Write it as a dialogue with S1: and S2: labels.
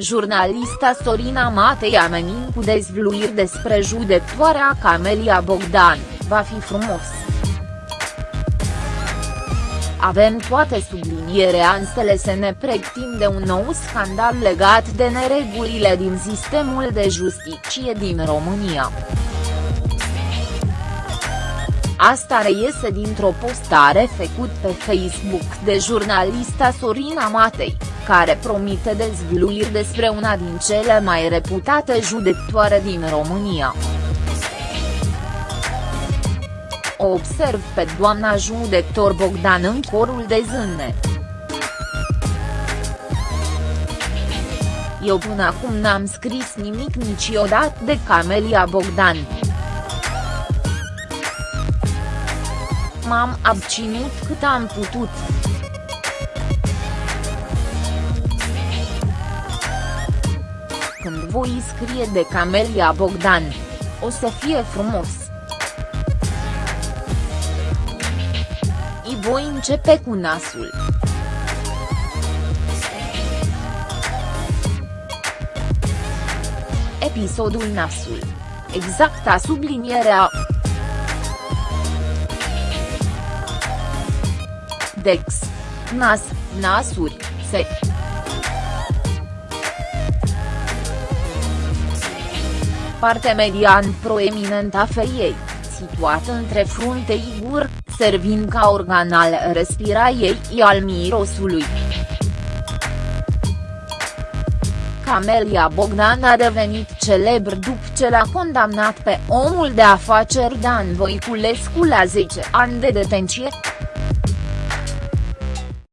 S1: Jurnalista Sorina Matei amenin cu dezvluiri despre judecătoarea Camelia Bogdan, va fi frumos. Avem toate sublinierea ansele să ne pregătim de un nou scandal legat de neregulile din sistemul de justiție din România. Asta reiese dintr-o postare făcut pe Facebook de jurnalista Sorina Matei, care promite dezvăluiri despre una din cele mai reputate judecătoare din România. O observ pe doamna judector Bogdan în corul de zâne. Eu până acum n-am scris nimic niciodată de Camelia Bogdan. m-am abținut cât am putut. Voi scrie de Camelia Bogdan, o să fie frumos. I voi începe cu nasul. Episodul Nasul. Exacta sublinierea Dex. Nas, nasuri, se. Parte median proeminent a feiei, situată între frunte gur, servind ca organ al respirației și al mirosului. Camelia Bogdan a devenit celebr după ce l-a condamnat pe omul de afaceri Dan Voiculescu la 10 ani de detenție.